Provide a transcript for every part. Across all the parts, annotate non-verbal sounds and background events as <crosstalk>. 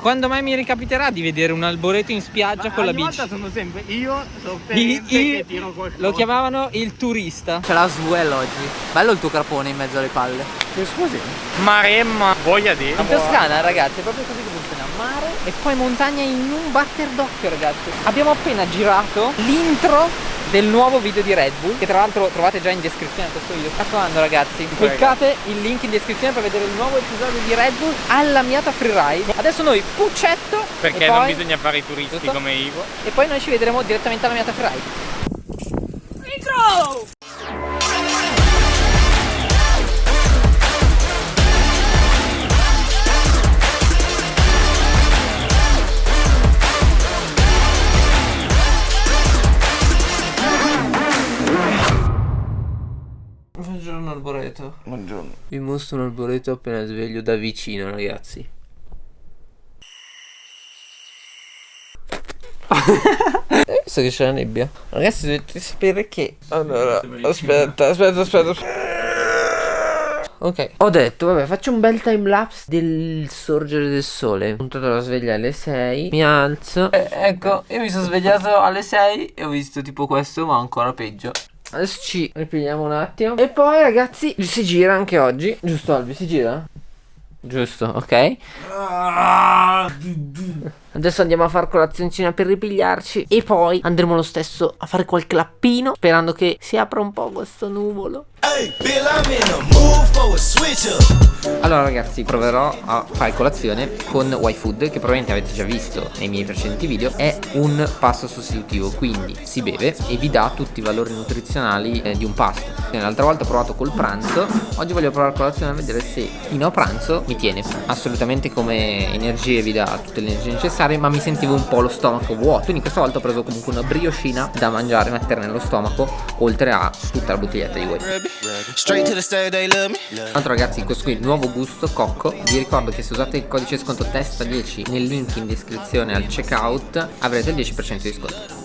Quando mai mi ricapiterà di vedere un alboreto in spiaggia Ma con la ogni bici? volta sono sempre io Il- sofferente il- che tiro qualcosa. lo chiamavano il turista. C'è la Swell oggi. Bello il tuo carpone in mezzo alle palle. Che scusi? Maremma, voglia di. In Toscana, ragazzi, è proprio così che funziona. Mare E poi montagna in un batter d'occhio ragazzi Abbiamo appena girato l'intro del nuovo video di Red Bull Che tra l'altro trovate già in descrizione a questo video Mi raccomando ragazzi Cliccate il link in descrizione per vedere il nuovo episodio di Red Bull Alla Miata Freeride Adesso noi puccetto Perché non poi, bisogna fare i turisti Giusto? come Ivo. E poi noi ci vedremo direttamente alla Miata Freeride Buongiorno Alboreto. Buongiorno. Vi mostro un alboreto appena sveglio da vicino, ragazzi. <laughs> Hai visto che c'è la nebbia? Ragazzi, dovete sapere che. Allora, aspetta, aspetta, aspetta. aspetta. Ok, ho detto, vabbè, faccio un bel time lapse del sorgere del sole. Ho puntato la sveglia alle 6. Mi alzo. Eh, ecco, io mi sono svegliato alle 6 e ho visto tipo questo, ma ancora peggio. Adesso ci ripigliamo un attimo. E poi, ragazzi, si gira anche oggi. Giusto, Albi, si gira? Giusto, ok. Adesso andiamo a fare colazioncina per ripigliarci. E poi andremo lo stesso a fare qualche lappino. Sperando che si apra un po' questo nuvolo. Allora ragazzi proverò a fare colazione con YFood che probabilmente avete già visto nei miei precedenti video È un pasto sostitutivo quindi si beve e vi dà tutti i valori nutrizionali eh, di un pasto L'altra volta ho provato col pranzo Oggi voglio provare colazione a vedere se fino a pranzo mi tiene Assolutamente come energie vi dà tutte le energie necessarie ma mi sentivo un po' lo stomaco vuoto. Quindi questa volta ho preso comunque una brioscina da mangiare, mettere nello stomaco Oltre a tutta la bottiglietta di YFood Straight to the stage, they love me. tra l'altro ragazzi questo qui è il nuovo gusto cocco. Vi ricordo che se usate il codice sconto testa10 nel link in descrizione al checkout Avrete il 10% di sconto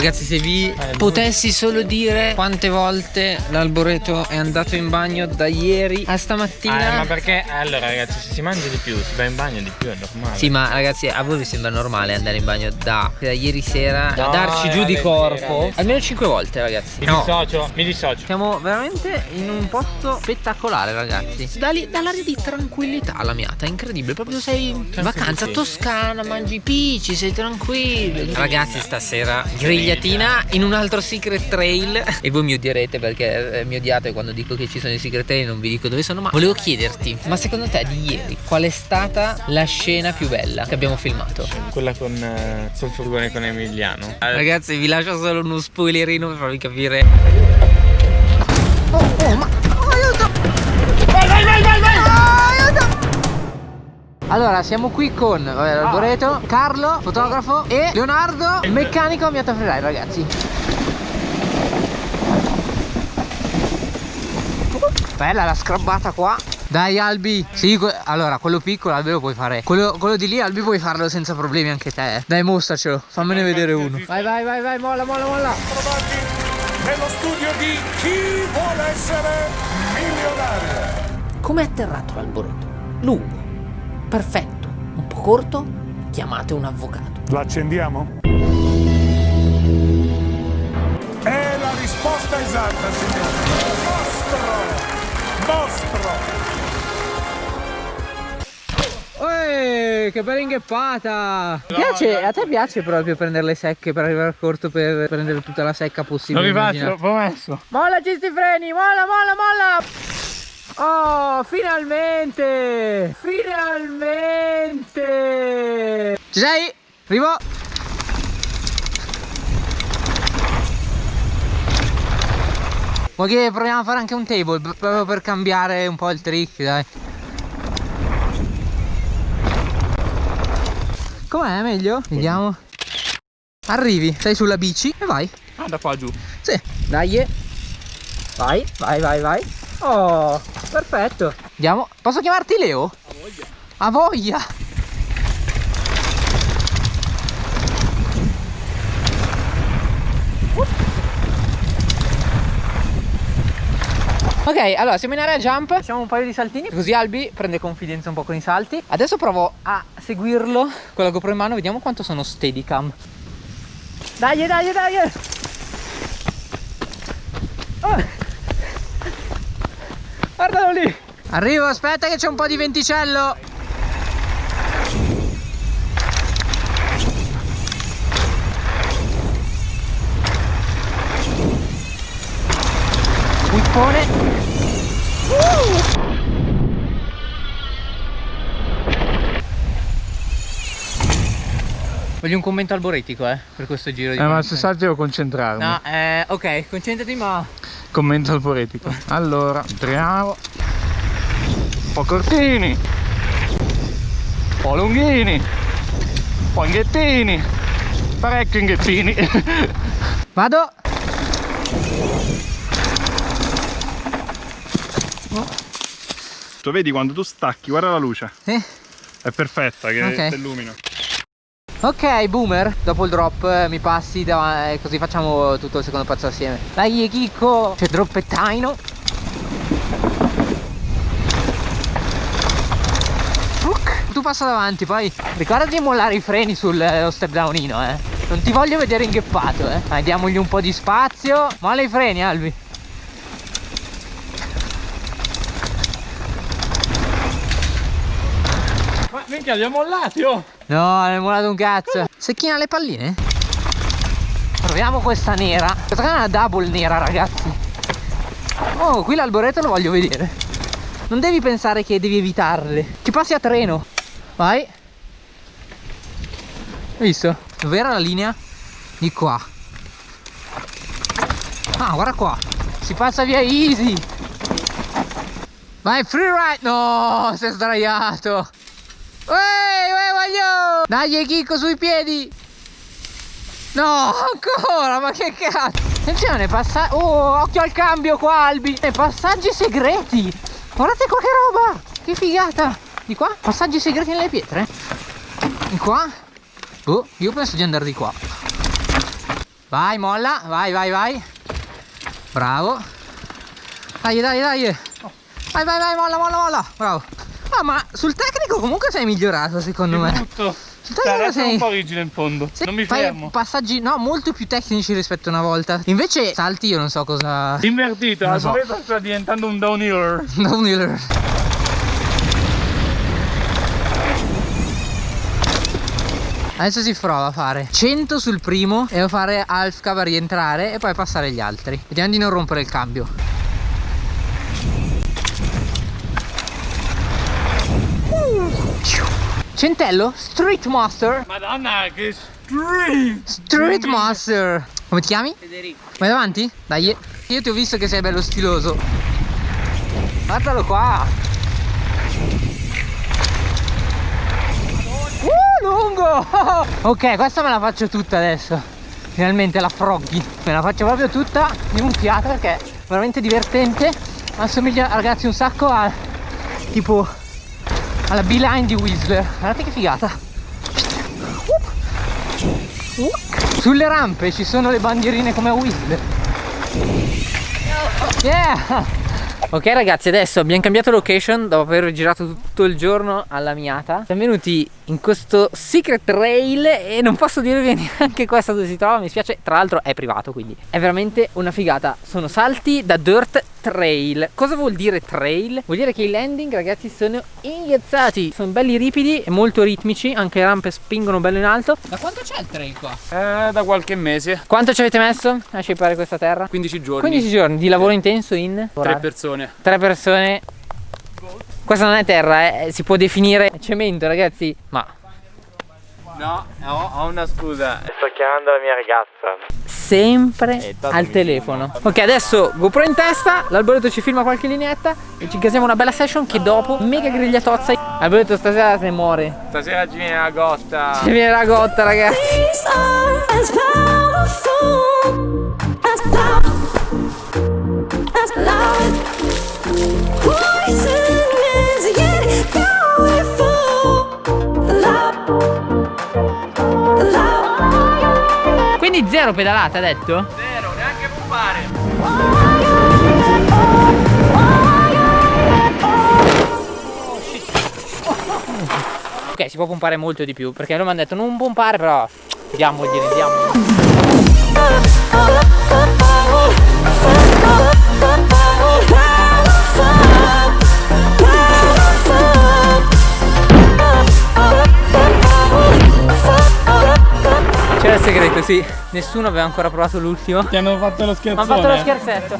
Ragazzi se vi potessi solo dire quante volte l'alboreto è andato in bagno da ieri a stamattina. Eh, ma perché? Allora ragazzi se si mangia di più, si va in bagno di più, è normale. Sì ma ragazzi a voi vi sembra normale andare in bagno da, da ieri sera No, a darci giù di corpo? alle Almeno 5 volte ragazzi. Mi No. dissocio, mi dissocio. Siamo veramente in un posto spettacolare ragazzi. Da lì- Dall'aria di tranquillità la miata, incredibile. Proprio sei in vacanza toscana, mangi i pici, sei tranquillo. Ragazzi stasera grigliatina in un altro secret trail E voi mi odierete perché eh, mi odiate quando dico che ci sono i secret trail Non vi dico dove sono ma volevo chiederti Ma secondo te di ieri qual è stata la scena più bella che abbiamo filmato? Quella con eh, sul furgone con Emiliano. Eh, Ragazzi vi lascio solo uno spoilerino per farvi capire Oh oh ma allora siamo qui con vabbè, l'Alboreto, Carlo, fotografo e Leonardo, meccanico a Miata Freeride ragazzi. Bella la scrabbata qua. Dai Albi. Sì allora quello piccolo Albi lo puoi fare. Quello, quello di lì Albi puoi farlo senza problemi anche te. Eh. Dai mostracelo Fammene vedere uno. Vai vai vai vai molla molla molla. Nello studio di Chi vuole essere milionario? Come è atterrato l'alboreto? Lungo Perfetto Un po' corto Chiamate un avvocato L'accendiamo? È la risposta esatta, signore. Mostro! Mostro! Eeeh, che bella ingheppata! Piace, a te piace proprio prendere le secche per arrivare al corto per prendere tutta la secca Lo possibile? rifaccio, immagina. promesso. Molla sti freni, molla, molla, molla! Oh, finalmente! Finalmente! Ci sei? Arrivo! Vuoi che proviamo a fare anche un table proprio per cambiare un po' il trick, dai. Com'è? Meglio? Vediamo. Arrivi, sei sulla bici e vai. Ah, da qua giù. Sì, dai. Vai, vai, vai, vai. Oh, perfetto. Andiamo. Posso chiamarti Leo? A voglia. A voglia. Ok, allora siamo in area jump, facciamo un paio di saltini, così Albi prende confidenza un po' con i salti. Adesso provo a seguirlo con la GoPro in mano, vediamo quanto sono steadicam. Dai, dai, dai! Guardalo lì! Arrivo, aspetta che c'è un po' di venticello! Whippone! Uh! Voglio un commento alboretico, eh, per questo giro di Eh, ma se salti devo concentrarmi. No, eh, ok, concentrati ma... Commento alboretico. Allora, entriamo. Un po' cortini. Un po' lunghini. Un po' inghettini. Parecchio inghettini. <laughs> Vado! tu vedi quando tu stacchi, guarda la luce. Sì. È perfetta che Ok. ti illumina. Ok, boomer, dopo il drop eh, mi passi da, eh, così facciamo tutto il secondo pezzo assieme. Dai, Chicco, c'è droppettaino. Tu passa davanti, poi ricordati di mollare i freni sullo step downino, eh. Non ti voglio vedere ingheppato, eh. Dai, diamogli un po' di spazio. Molla i freni, Albi. Ma minchia, li ho mollati, oh! No, hai mollato un cazzo. Secchina le palline? Proviamo questa nera. Questa è una double nera, ragazzi. Oh, qui l'alboreto lo voglio vedere. Non devi pensare che devi evitarle. Ci passi a treno. Vai. Hai visto? Dov'era la linea? Di qua. Ah, guarda qua. Si passa via easy. Vai, free ride. No, sei sdraiato. Uè, uè, voglio! Dai, Chicco, sui piedi! No, ancora, ma che cazzo! Attenzione, passa... Oh, occhio al cambio qua, Albi! E passaggi segreti! Guardate qua che roba! Che figata! Di qua? Passaggi segreti nelle pietre? Di qua? Oh, io penso di andare di qua. Vai, molla, vai, vai, vai. Bravo. Dai, dai, dai. Vai, vai, vai, molla, molla, molla. Bravo. Ah, ma sul tecnico comunque sei migliorato, secondo me. Tutto. È sei... un po' rigido in fondo. Sì, non mi fai fermo. passaggi no molto più tecnici rispetto a una volta invece salti io non so cosa Invertito, Non la so. soletta sta diventando un downhiller. <laughs> Downhiller adesso si prova a fare 100 sul primo e a fare half cava a rientrare e poi passare gli altri vediamo di non rompere il cambio Centello Street Master. Madonna, che street! Street Master. Come ti chiami? Federico. Vai davanti? Dai. Io ti ho visto che sei bello stiloso. Guardalo qua. Uh, lungo! <laughs> Ok, questa me la faccio tutta adesso. Finalmente la froggy Me la faccio proprio tutta di un fiato perché è veramente divertente. Assomiglia ragazzi un sacco a Tipo Alla beeline di Whistler Guardate che figata. Sulle rampe ci sono le bandierine come a Whistler Yeah Ok ragazzi adesso abbiamo cambiato location dopo aver girato tutto il giorno alla Miata. Siamo venuti in questo secret trail e non posso dirvi <laughs> neanche questo dove si trova Mi spiace. Tra l'altro è privato quindi è veramente una figata. Sono salti da dirt trail. Cosa vuol dire trail? Vuol dire che i landing ragazzi sono inghiazzati Sono belli ripidi e molto ritmici. Anche le rampe spingono bello in alto. Da quanto c'è il trail qua? Eh, da qualche mese, Quanto ci avete messo a scippare questa terra? 15 giorni, 15 giorni di lavoro intenso in? Tre persone. Tre persone. Questa non è terra, eh, si può definire cemento, ragazzi. Ma No, ho, ho una scusa. Sto chiamando la mia ragazza. sempre Eh, al telefono. Ok, adesso GoPro in testa, l'alboreto ci filma qualche lineetta e ci casiamo una bella session che dopo mega grigliatozza. Alboreto stasera se muore. Stasera ci viene la gotta. Ci viene la gotta, ragazzi. zero pedalate ha detto? Zero, neanche pompare Ok, si può pompare molto di più Perché loro mi hanno detto non pompare però Diamogliene, diamogliene il segreto, sì. Nessuno aveva ancora provato l'ultimo. Ti hanno fatto lo scherzo. hanno fatto lo scherzetto.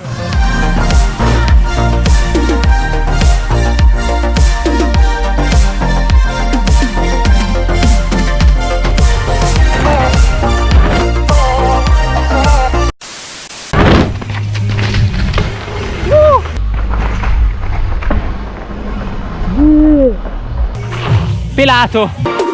Pelato!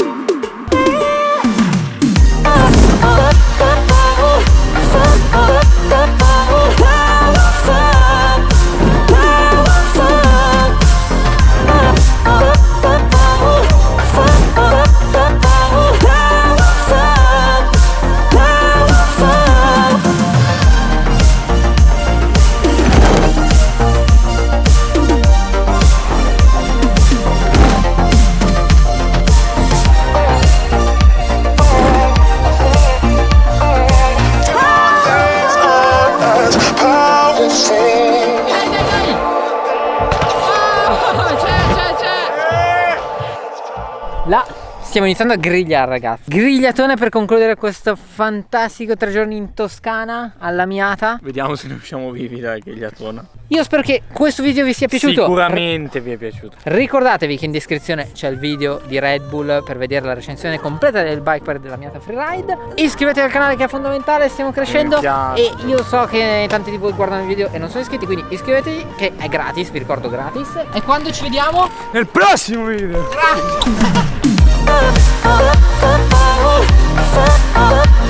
لا. Stiamo iniziando a grigliare ragazzi Grigliatone per concludere questo fantastico tre giorni in Toscana alla miata Vediamo se ne usciamo vivi dai grigliatona. Io spero che questo video vi sia piaciuto Sicuramente vi è piaciuto. Ricordatevi che in descrizione c'è il video di Red Bull per vedere la recensione completa del bike park della Miata Freeride Iscrivetevi al canale che è fondamentale, stiamo crescendo. E io so che tanti di voi guardano il video e non sono iscritti Quindi iscrivetevi che è gratis, vi ricordo gratis E quando ci vediamo? Nel prossimo video! Grazie Oh, oh, oh, oh, oh, oh, oh, oh, oh,